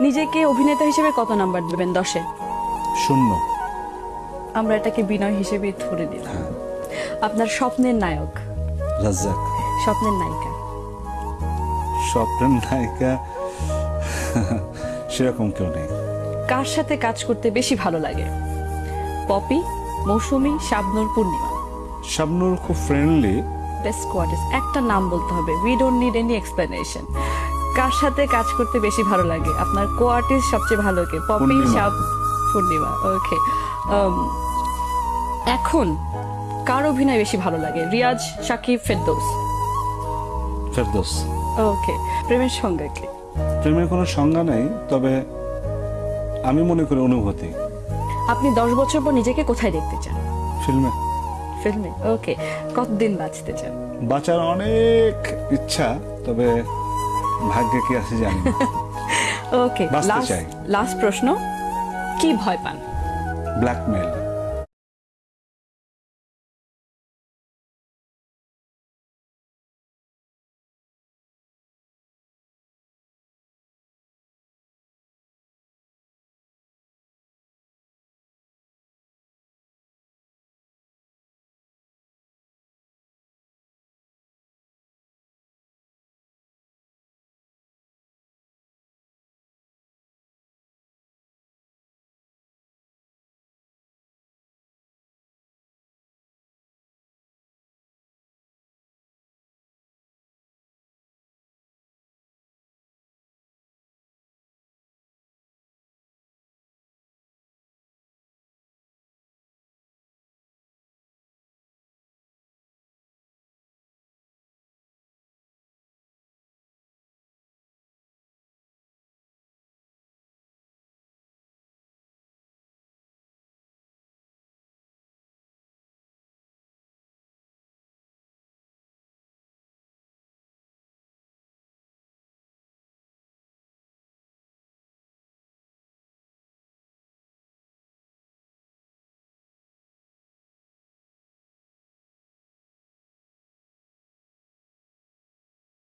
নিজেকে অভিনেতা হিসেবে কত নাম্বার দেবেন দশে? শূন্য। আমরা এটাকে বিনয় হিসেবে ধরে নিলাম। আপনার স্বপ্নের নায়ক। রাজ্জাক স্বপ্নের নায়িকা। স্বপ্নের নায়িকা? সেরকম কেউ নেই। কার সাথে কাজ করতে বেশি ভালো লাগে? পপি মৌসুমী শাবনুর পূর্ণিমা? শাবনুর খুব ফ্রেন্ডলি বেস্ট কোয়ার্টিস্ট একটা নাম বলতে হবে। We don't need any explanation কার সাথে কাজ করতে বেশি ভালো লাগে? আপনার কোয়ার্টিস্ট সবচেয়ে ভালো কে? পপি পূর্ণিমা। পূর্ণিমা ওকে এখন কার অভিনয় বেশি ভালো লাগে? রিয়াজ সাকিব ফেরদৌস? ফেরদোস। ওকে প্রেমের সংজ্ঞা কি? প্রেমের কোনো সংজ্ঞা নাই তবে আমি মনে করি অনুভূতি। আপনি দশ বছর পর নিজেকে কোথায় দেখতে চান? ফিল্মে। ফিল্মে ওকে কতদিন বাঁচতে চান? বাঁচার অনেক ইচ্ছা তবে ভাগ্যে কি আছে জানি। ওকে। লাস্ট প্রশ্ন কি ভয় পান ব্ল্যাকমেল